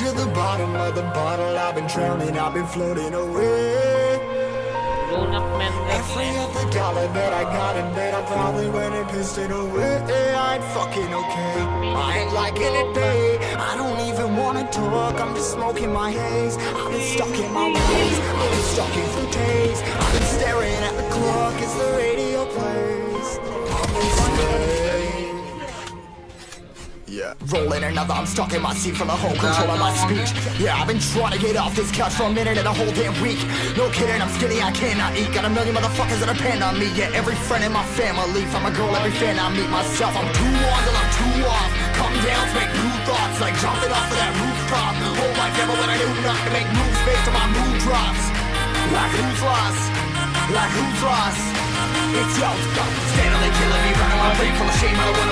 to the bottom of the bottle. I've been drowning, I've been floating away. Grown up men Every other dollar that I got in bed, I probably went and pissed it away. I ain't fucking okay. I ain't liking it, babe. I don't even wanna talk. I'm just smoking my haze. I've been stuck in my ways. I've been stuck in for days. Yeah. Rolling another, I'm stuck in my seat from the whole control of my speech. Yeah, I've been trying to get off this couch for a minute and a whole damn week. No kidding, I'm skinny, I cannot eat. Got a million motherfuckers that depend on me. Yeah, every friend in my family. From a girl, every fan I meet myself. I'm too on till I'm too off. Come down to make new thoughts, like jumping off of that rooftop. Hold my camera when I do not to make moves based on my mood drops. Like who's lost? Like who's lost? It's yo, Stanley killing me, running my brain full of shame. I don't wanna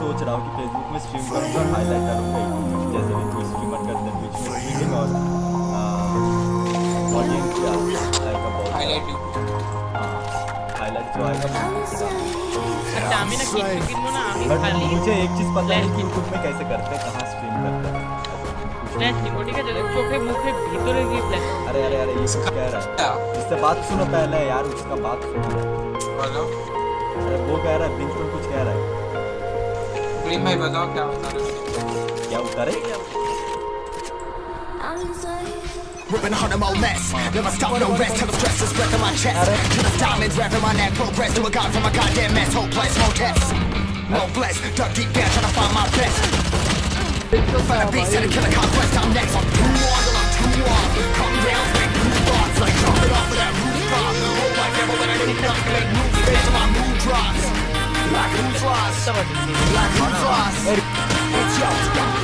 सोच रहा हूँ कि Facebook में stream करूँ और highlight करूँगा YouTube जैसे भी कोई स्ट्रीमर करते हैं ट्विच में स्ट्रीमिंग और ऑडियंस क्या आएगा बहुत हाईलाइट हाईलाइट जो आएगा बट मुझे एक चीज़ पता है कि यूट्यूब में कैसे करते हैं कहाँ स्ट्रीम करते हैं। अरे अरे अरे ये कुछ कह रहा है। इससे बात सुनो पहले यार उसका बात सुनो। हेलो अरे वो कह रहा है बिल्कुल कुछ कह रहा है। प्रेम भाई बताओ क्या बता रहे हो क्या उतारे Ripping hard and more less. Never stop, no rest till the stress is breath in my chest. Till the diamonds wrapping my neck. Progress to a god from a goddamn mess. Hopeless, more tests. More blessed. Dug deep down trying to find my best. Find a beast and a killer conquest. I'm next. I'm too on till I'm too off. Come down, make new thoughts. Like jumping off of that rooftop. Hold my camera when I do nothing. Make moves based on my mood drops. Like who's lost? Like who's lost? It's yo,